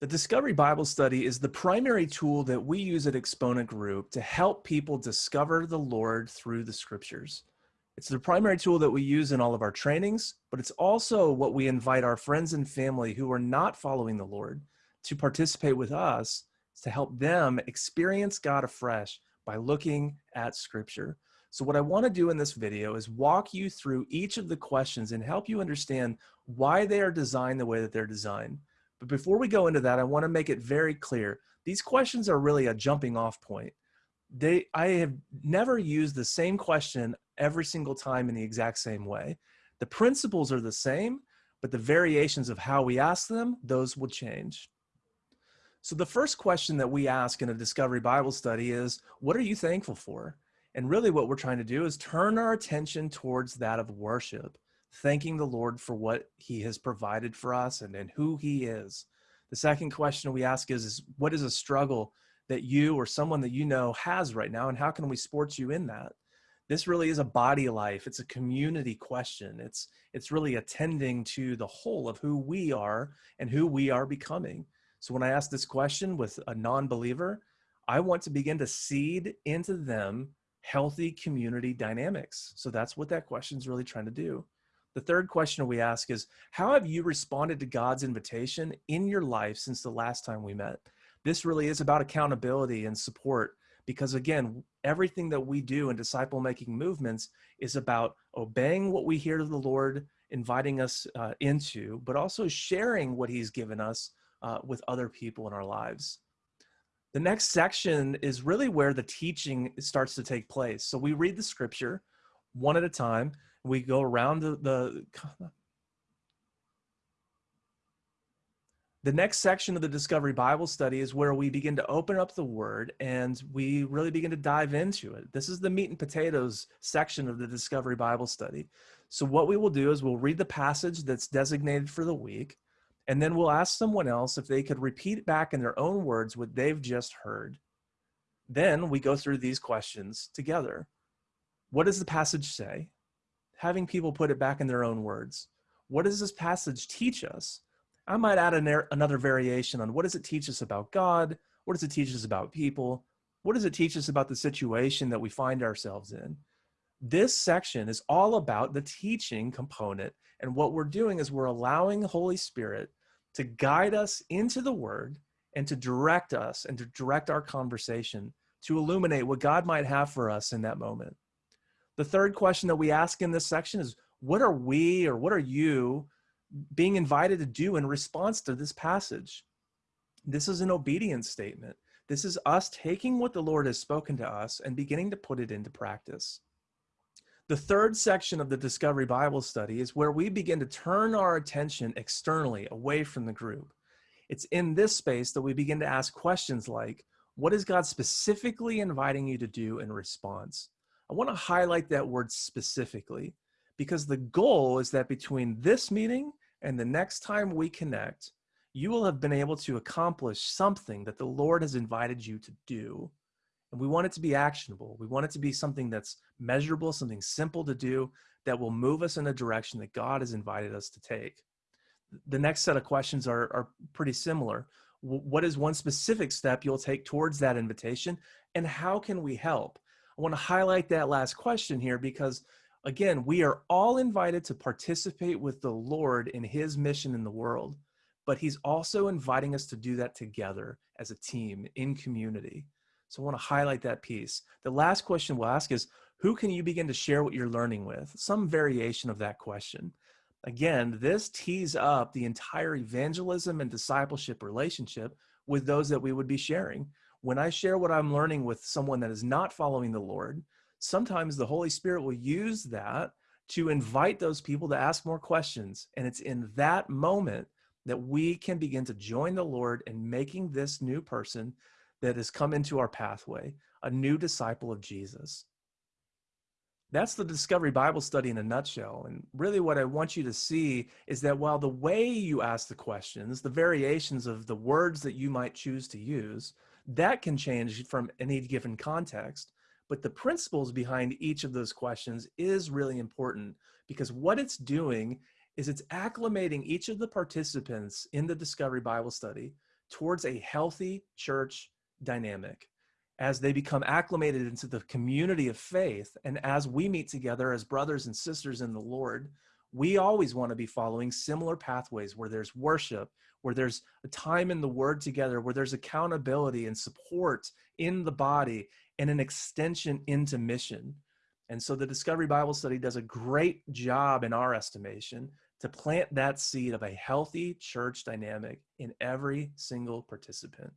The Discovery Bible Study is the primary tool that we use at Exponent Group to help people discover the Lord through the scriptures. It's the primary tool that we use in all of our trainings, but it's also what we invite our friends and family who are not following the Lord to participate with us to help them experience God afresh by looking at scripture. So what I want to do in this video is walk you through each of the questions and help you understand why they are designed the way that they're designed. But before we go into that, I want to make it very clear. These questions are really a jumping off point. They, I have never used the same question every single time in the exact same way. The principles are the same, but the variations of how we ask them, those will change. So the first question that we ask in a Discovery Bible study is, what are you thankful for? And really what we're trying to do is turn our attention towards that of worship thanking the Lord for what he has provided for us and, and who he is. The second question we ask is, is what is a struggle that you or someone that you know has right now and how can we support you in that? This really is a body life. It's a community question. It's, it's really attending to the whole of who we are and who we are becoming. So when I ask this question with a non-believer, I want to begin to seed into them healthy community dynamics. So that's what that question is really trying to do. The third question we ask is, how have you responded to God's invitation in your life since the last time we met? This really is about accountability and support because again, everything that we do in disciple making movements is about obeying what we hear the Lord, inviting us uh, into, but also sharing what he's given us uh, with other people in our lives. The next section is really where the teaching starts to take place. So we read the scripture one at a time we go around the, the the next section of the Discovery Bible study is where we begin to open up the word and we really begin to dive into it. This is the meat and potatoes section of the Discovery Bible study. So what we will do is we'll read the passage that's designated for the week, and then we'll ask someone else if they could repeat back in their own words what they've just heard. Then we go through these questions together. What does the passage say? Having people put it back in their own words. What does this passage teach us? I might add an, another variation on what does it teach us about God? What does it teach us about people? What does it teach us about the situation that we find ourselves in? This section is all about the teaching component. And what we're doing is we're allowing the Holy Spirit to guide us into the word and to direct us and to direct our conversation to illuminate what God might have for us in that moment. The third question that we ask in this section is, what are we or what are you being invited to do in response to this passage? This is an obedience statement. This is us taking what the Lord has spoken to us and beginning to put it into practice. The third section of the Discovery Bible study is where we begin to turn our attention externally away from the group. It's in this space that we begin to ask questions like, what is God specifically inviting you to do in response? I want to highlight that word specifically because the goal is that between this meeting and the next time we connect, you will have been able to accomplish something that the Lord has invited you to do. And we want it to be actionable. We want it to be something that's measurable, something simple to do that will move us in a direction that God has invited us to take. The next set of questions are, are pretty similar. What is one specific step you'll take towards that invitation? And how can we help? I want to highlight that last question here because again, we are all invited to participate with the Lord in his mission in the world, but he's also inviting us to do that together as a team in community. So I want to highlight that piece. The last question we'll ask is, who can you begin to share what you're learning with? Some variation of that question. Again, this tees up the entire evangelism and discipleship relationship with those that we would be sharing when I share what I'm learning with someone that is not following the Lord, sometimes the Holy Spirit will use that to invite those people to ask more questions. And it's in that moment that we can begin to join the Lord in making this new person that has come into our pathway, a new disciple of Jesus. That's the Discovery Bible study in a nutshell. And really what I want you to see is that while the way you ask the questions, the variations of the words that you might choose to use, that can change from any given context, but the principles behind each of those questions is really important because what it's doing is it's acclimating each of the participants in the Discovery Bible Study towards a healthy church dynamic as they become acclimated into the community of faith and as we meet together as brothers and sisters in the Lord, we always want to be following similar pathways where there's worship, where there's a time in the word together, where there's accountability and support in the body and an extension into mission. And so the Discovery Bible Study does a great job, in our estimation, to plant that seed of a healthy church dynamic in every single participant.